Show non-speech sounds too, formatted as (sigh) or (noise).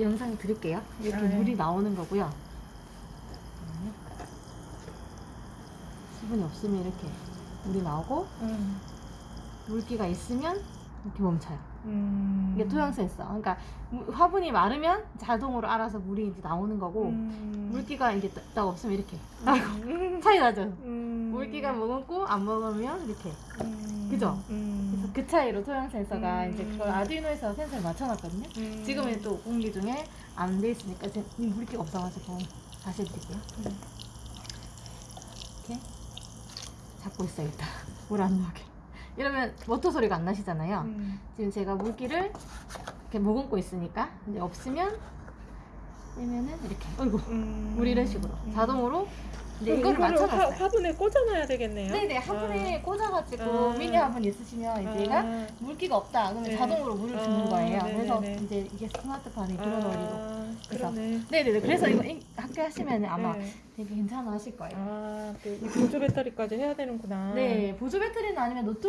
영상 드릴게요. 이렇게 아, 네. 물이 나오는 거고요. 네. 수분이 없으면 이렇게 물이 나오고 음. 물기가 있으면 이렇게 멈춰요. 음. 이게 토양 센서. 그러니까 무- 화분이 마르면 자동으로 알아서 물이 이제 나오는 거고 음. 물기가 이제 딱- 딱 없으면 이렇게 음. 차이 나죠. 음. 물기가 머금고 안 먹으면 이렇게. 음. 그죠? 음. 그래서 그 차이로 토양 센서가 음. 이제 그걸 아두이노에서 센서를 맞춰놨거든요. 음. 지금은 또 공기 중에 안 돼 있으니까 이 물기가 없어가지고 다시 해드릴게요. 음. 이렇게 잡고 있어야겠다. (laughs) 물 안 나오게. 이러면 모터 소리가 안 나시잖아요. 음. 지금 제가 물기를 이렇게 머금고 있으니까 이제 없으면 빼면은 이렇게 어이구 음. 물 이런 식으로 음. 자동으로 이거를 화, 맞춰놨어요. 화분에 꽂아놔야 되겠네요. 네네 화분에 꽂아가지고 아. 미니 화분 있으시면 이제 얘가 아. 물기가 없다 그러면 네. 자동으로 물을 아, 주는 거예요. 그래서 네네네. 이제 이게 스마트폰에 들어넣으리고 아, 그래서 그러네. 네네네 그래서 이거 이- 함께 하시면 아마 네. 되게 괜찮아 하실 거예요. 아, 또이 보조 배터리까지 해야 되는구나. 네 보조 배터리는 아니면 노트